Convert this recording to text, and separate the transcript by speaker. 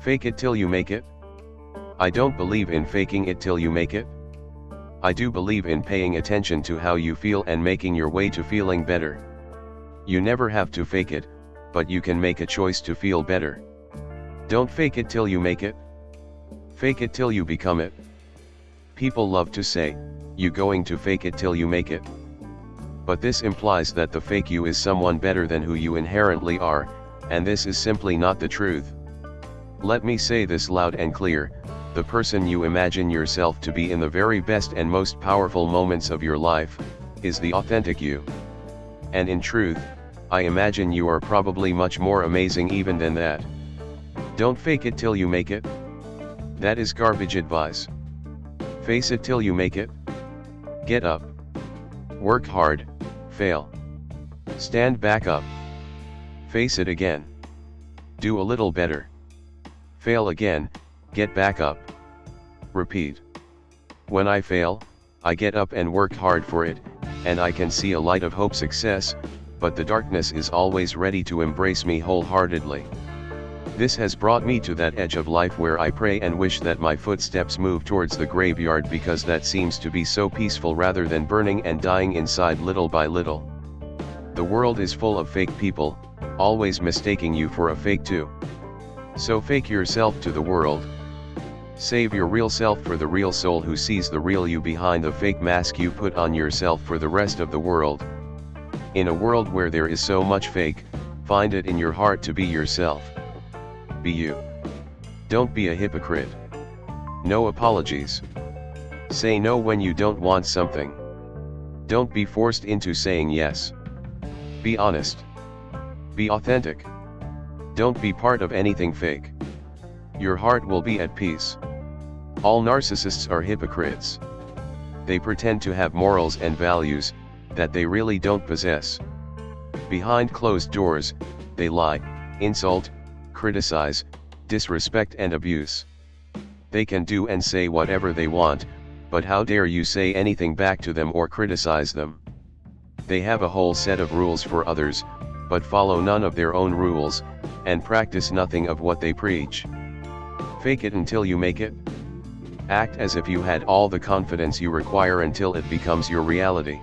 Speaker 1: Fake it till you make it? I don't believe in faking it till you make it. I do believe in paying attention to how you feel and making your way to feeling better. You never have to fake it, but you can make a choice to feel better. Don't fake it till you make it. Fake it till you become it. People love to say, you going to fake it till you make it. But this implies that the fake you is someone better than who you inherently are, and this is simply not the truth. Let me say this loud and clear, the person you imagine yourself to be in the very best and most powerful moments of your life, is the authentic you. And in truth, I imagine you are probably much more amazing even than that. Don't fake it till you make it. That is garbage advice. Face it till you make it. Get up. Work hard, fail. Stand back up. Face it again. Do a little better. Fail again, get back up. Repeat. When I fail, I get up and work hard for it, and I can see a light of hope success, but the darkness is always ready to embrace me wholeheartedly. This has brought me to that edge of life where I pray and wish that my footsteps move towards the graveyard because that seems to be so peaceful rather than burning and dying inside little by little. The world is full of fake people, always mistaking you for a fake too. So fake yourself to the world. Save your real self for the real soul who sees the real you behind the fake mask you put on yourself for the rest of the world. In a world where there is so much fake, find it in your heart to be yourself. Be you. Don't be a hypocrite. No apologies. Say no when you don't want something. Don't be forced into saying yes. Be honest. Be authentic. Don't be part of anything fake. Your heart will be at peace. All narcissists are hypocrites. They pretend to have morals and values, that they really don't possess. Behind closed doors, they lie, insult, criticize, disrespect and abuse. They can do and say whatever they want, but how dare you say anything back to them or criticize them. They have a whole set of rules for others, but follow none of their own rules, and practice nothing of what they preach. Fake it until you make it. Act as if you had all the confidence you require until it becomes your reality.